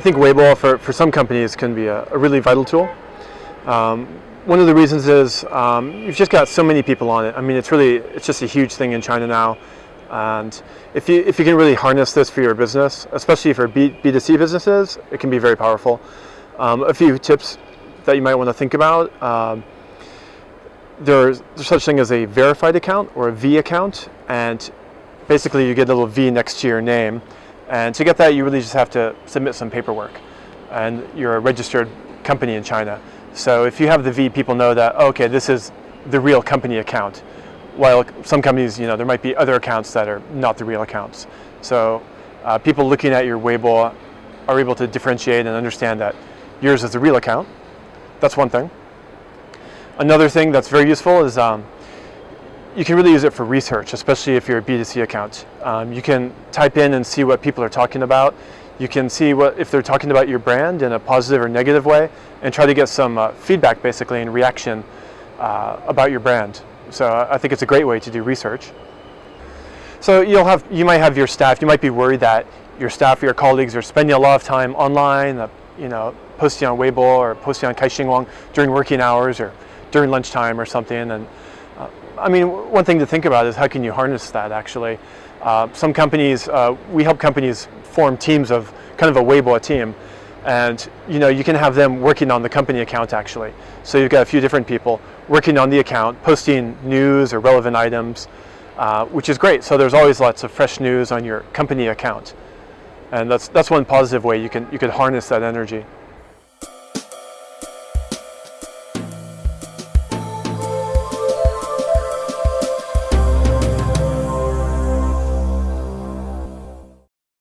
think Weibo for, for some companies can be a, a really vital tool. Um, one of the reasons is um, you've just got so many people on it. I mean, it's really, it's just a huge thing in China now. And if you, if you can really harness this for your business, especially for B, B2C businesses, it can be very powerful. Um, a few tips that you might want to think about. Um, there's, there's such thing as a verified account or a V account. And basically you get a little V next to your name. And to get that, you really just have to submit some paperwork. And you're a registered company in China. So if you have the V, people know that, oh, okay, this is the real company account. While some companies, you know, there might be other accounts that are not the real accounts. So uh, people looking at your Weibo are able to differentiate and understand that yours is the real account. That's one thing. Another thing that's very useful is um, you can really use it for research, especially if you're a B2C account. Um, you can type in and see what people are talking about. You can see what if they're talking about your brand in a positive or negative way and try to get some uh, feedback basically and reaction uh, about your brand. So I think it's a great way to do research. So you'll have, you might have your staff, you might be worried that your staff or your colleagues are spending a lot of time online, uh, you know, posting on Weibo or posting on Kaixingyuan during working hours or during lunchtime or something. And uh, I mean, one thing to think about is how can you harness that actually? Uh, some companies, uh, we help companies form teams of kind of a Weibo team. And you know, you can have them working on the company account actually. So you've got a few different people working on the account, posting news or relevant items, uh, which is great. So there's always lots of fresh news on your company account. And that's, that's one positive way you can, you can harness that energy.